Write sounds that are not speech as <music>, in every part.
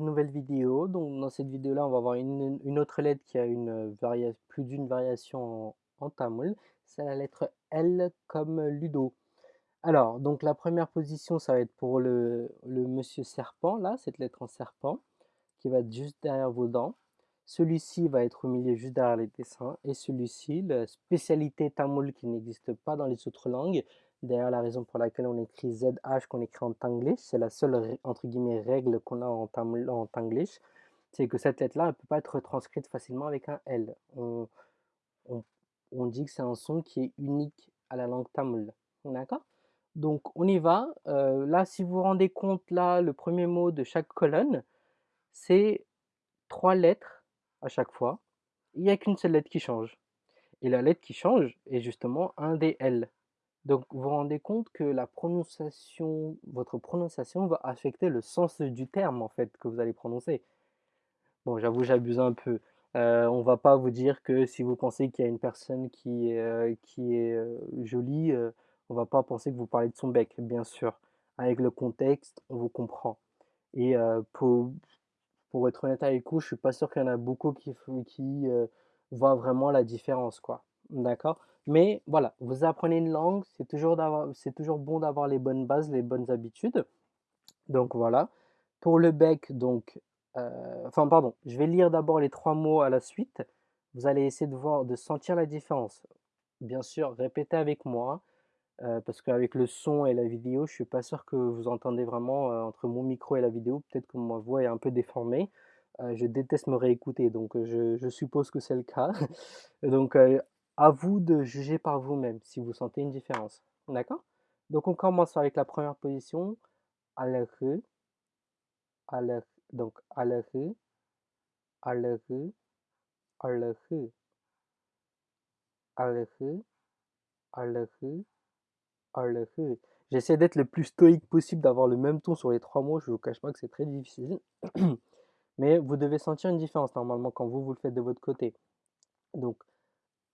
nouvelle vidéo. Donc dans cette vidéo là on va voir une, autre lettre qui a une variation, plus d'une variation en, tamoul. C'est la lettre L comme Ludo. Alors donc la première position ça va être pour le, le monsieur serpent là, cette lettre en serpent qui va être juste derrière vos dents. Celui-ci va être au milieu juste derrière les dessins et celui-ci, la spécialité tamoul qui n'existe pas dans les autres langues, D'ailleurs, la raison pour laquelle on écrit ZH qu'on écrit en tanglish, c'est la seule entre guillemets règle qu'on a en, en tanglish, c'est que cette lettre-là, ne peut pas être transcrite facilement avec un L. On, on, dit que c'est un son qui est unique à la langue tamoul. D'accord? Donc, on y va. Euh, là, si vous vous rendez compte, là, le premier mot de chaque colonne, c'est trois lettres à chaque fois. Il n'y a qu'une seule lettre qui change. Et la lettre qui change est justement un des L. Donc vous vous rendez compte que la prononciation, votre prononciation va affecter le sens du terme en fait que vous allez prononcer. Bon, j'avoue, j'abuse un peu. Euh, on va pas vous dire que si vous pensez qu'il y a une personne qui, euh, qui est euh, jolie, on va pas penser que vous parlez de son bec, bien sûr. Avec le contexte, on vous comprend. Et pour, pour être honnête avec vous, je suis pas sûr qu'il y en a beaucoup qui, qui voient vraiment la différence, quoi. D'accord? Mais voilà, vous apprenez une langue, c'est toujours, toujours bon d'avoir les bonnes bases, les bonnes habitudes. Donc voilà. Pour le bec, donc, euh, enfin pardon, je vais lire d'abord les trois mots à la suite. Vous allez essayer de voir, de sentir la différence. Bien sûr, répétez avec moi, euh, parce qu'avec le son et la vidéo, je suis pas sûr que vous entendez vraiment euh, entre mon micro et la vidéo. Peut-être que ma voix est un peu déformée. je déteste me réécouter, donc je, je suppose que c'est le cas. <laughs> donc à vous de juger par vous-même si vous sentez une différence. D'accord? Donc on commence avec la première position. Alerhu. Alerhu. Donc. Alerhu. Alerhu. Alerhu. Alerhu. Alerhu. J'essaie d'être le plus stoïque possible, d'avoir le même ton sur les trois mots. Je ne vous cache pas que c'est très difficile. <clears throat> Mais vous devez sentir une différence normalement quand vous, vous le faites de votre côté. Donc,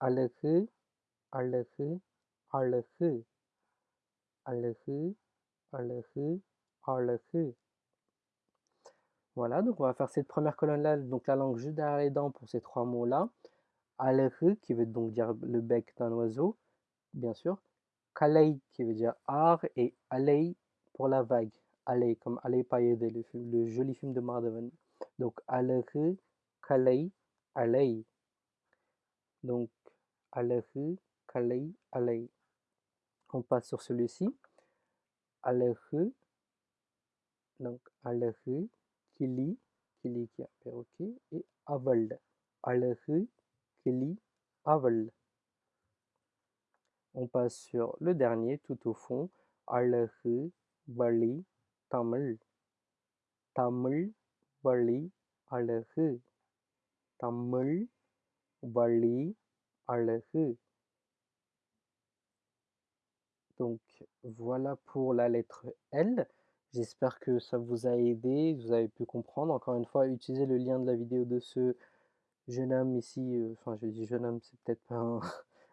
அழகு அழகு அழகு அழகு அழகு அழகு Voilà, donc on va faire cette première colonne-là, donc la langue juste derrière les dents pour ces trois mots-là. Alerhu, qui veut donc dire le bec d'un oiseau, bien sûr. Kalei, qui veut dire art, et Alei pour la vague. Alei, comme Alei Payede, le, le joli film de Mardeven. Donc Alerhu, Kalei, Alei. Donc Alerhu, Kalei, Alei. On passe sur celui-ci. Alerhu, donc Alerhu, Kili, Kili qui est et Aval. Alerhu, Kili, Aval. On passe sur le dernier tout au fond. Alerhu, Bali, Tamil. Tamil, Bali, Alerhu. Tamil, Bali, donc voilà pour la lettre L. J'espère que ça vous a aidé, vous avez pu comprendre. Encore une fois, utilisez le lien de la vidéo de ce jeune homme ici. Euh, enfin, je dis jeune homme, c'est peut-être pas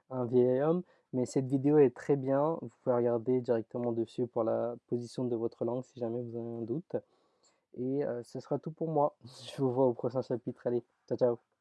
un, <laughs> vieil homme, mais cette vidéo est très bien. Vous pouvez regarder directement dessus pour la position de votre langue si jamais vous avez un doute. Et euh, ce sera tout pour moi. <laughs> Je vous vois au prochain chapitre. Allez, ciao ciao